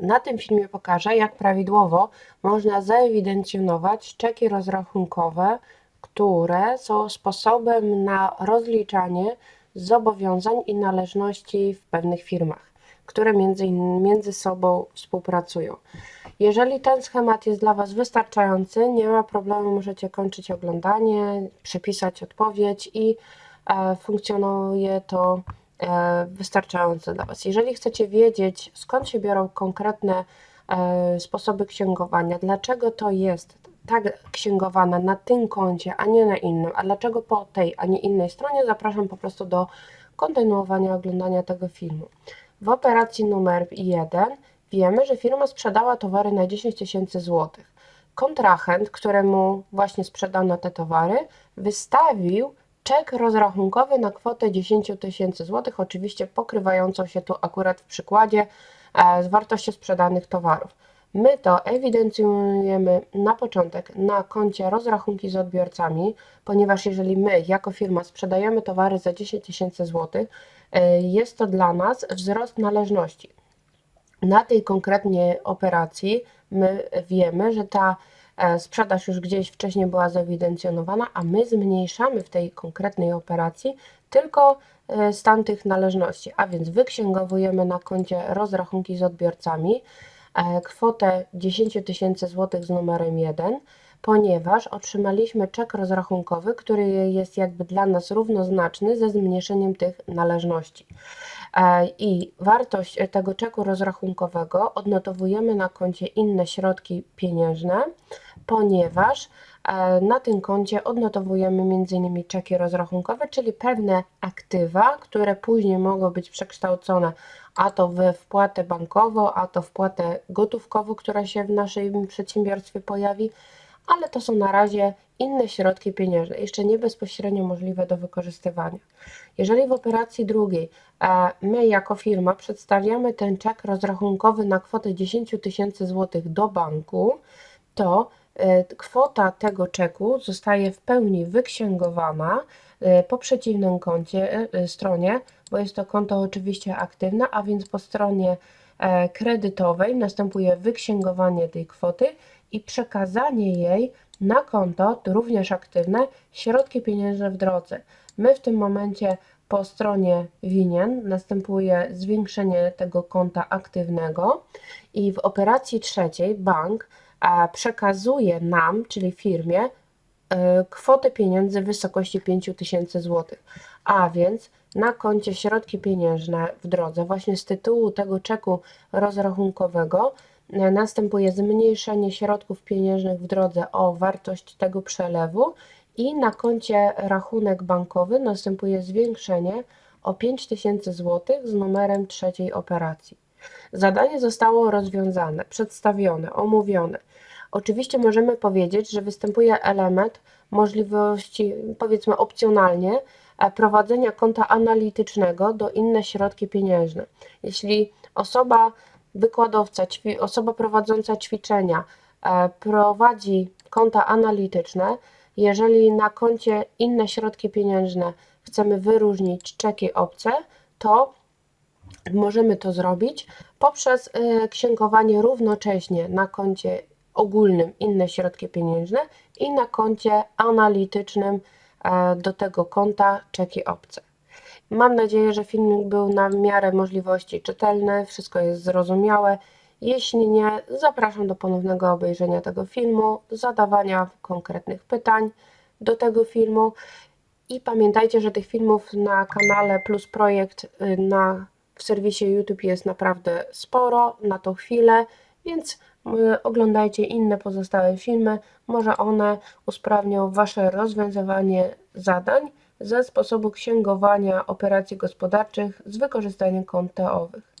Na tym filmie pokażę, jak prawidłowo można zaewidencjonować czeki rozrachunkowe, które są sposobem na rozliczanie zobowiązań i należności w pewnych firmach, które między, między sobą współpracują. Jeżeli ten schemat jest dla Was wystarczający, nie ma problemu, możecie kończyć oglądanie, przepisać odpowiedź i e, funkcjonuje to e, wystarczająco dla Was. Jeżeli chcecie wiedzieć, skąd się biorą konkretne e, sposoby księgowania, dlaczego to jest tak księgowane na tym koncie, a nie na innym, a dlaczego po tej, a nie innej stronie, zapraszam po prostu do kontynuowania oglądania tego filmu. W operacji numer 1 wiemy, że firma sprzedała towary na 10 tysięcy złotych. Kontrahent, któremu właśnie sprzedano te towary, wystawił czek rozrachunkowy na kwotę 10 tysięcy złotych, oczywiście pokrywającą się tu akurat w przykładzie e, z wartością sprzedanych towarów. My to ewidencjonujemy na początek na koncie rozrachunki z odbiorcami, ponieważ jeżeli my jako firma sprzedajemy towary za 10 tysięcy złotych, e, jest to dla nas wzrost należności. Na tej konkretnie operacji my wiemy, że ta sprzedaż już gdzieś wcześniej była zewidencjonowana, a my zmniejszamy w tej konkretnej operacji tylko e, stan tych należności, a więc wyksięgowujemy na koncie rozrachunki z odbiorcami e, kwotę 10 tysięcy złotych z numerem 1, ponieważ otrzymaliśmy czek rozrachunkowy, który jest jakby dla nas równoznaczny ze zmniejszeniem tych należności. E, i wartość tego czeku rozrachunkowego odnotowujemy na koncie inne środki pieniężne, ponieważ e, na tym koncie odnotowujemy m.in. czeki rozrachunkowe, czyli pewne aktywa, które później mogą być przekształcone a to we wpłatę bankową, a to wpłatę gotówkową, która się w naszym przedsiębiorstwie pojawi, ale to są na razie inne środki pieniężne, jeszcze nie bezpośrednio możliwe do wykorzystywania. Jeżeli w operacji drugiej e, my jako firma przedstawiamy ten czek rozrachunkowy na kwotę 10 tysięcy złotych do banku, to e, kwota tego czeku zostaje w pełni wyksięgowana e, po przeciwnym koncie, stronie, bo jest to konto oczywiście aktywne, a więc po stronie kredytowej następuje wyksięgowanie tej kwoty i przekazanie jej na konto, również aktywne, środki pieniężne w drodze. My w tym momencie po stronie winien następuje zwiększenie tego konta aktywnego i w operacji trzeciej bank przekazuje nam, czyli firmie, e, kwotę pieniędzy w wysokości 5000 zł. A więc na koncie środki pieniężne w drodze, właśnie z tytułu tego czeku rozrachunkowego, E, następuje zmniejszenie środków pieniężnych w drodze o wartość tego przelewu i na koncie rachunek bankowy następuje zwiększenie o 5000 zł z numerem trzeciej operacji. Zadanie zostało rozwiązane, przedstawione, omówione. Oczywiście możemy powiedzieć, że występuje element możliwości, powiedzmy opcjonalnie, prowadzenia konta analitycznego do inne środki pieniężne. Jeśli osoba wykładowca, osoba prowadząca ćwiczenia e, prowadzi konta analityczne, jeżeli na koncie inne środki pieniężne chcemy wyróżnić czeki obce, to możemy to zrobić poprzez e, księgowanie równocześnie na koncie ogólnym inne środki pieniężne i na koncie analitycznym do tego konta czeki obce. Mam nadzieję, że filmik był na miarę możliwości czytelny, wszystko jest zrozumiałe. Jeśli nie, zapraszam do ponownego obejrzenia tego filmu, zadawania konkretnych pytań do tego filmu. I pamiętajcie, że tych filmów na kanale Plus Projekt y, na, w serwisie YouTube jest naprawdę sporo na tą chwilę, więc oglądajcie inne pozostałe filmy. Może one usprawnią Wasze rozwiązywanie zadań ze sposobu księgowania operacji gospodarczych z wykorzystaniem kont TO-owych.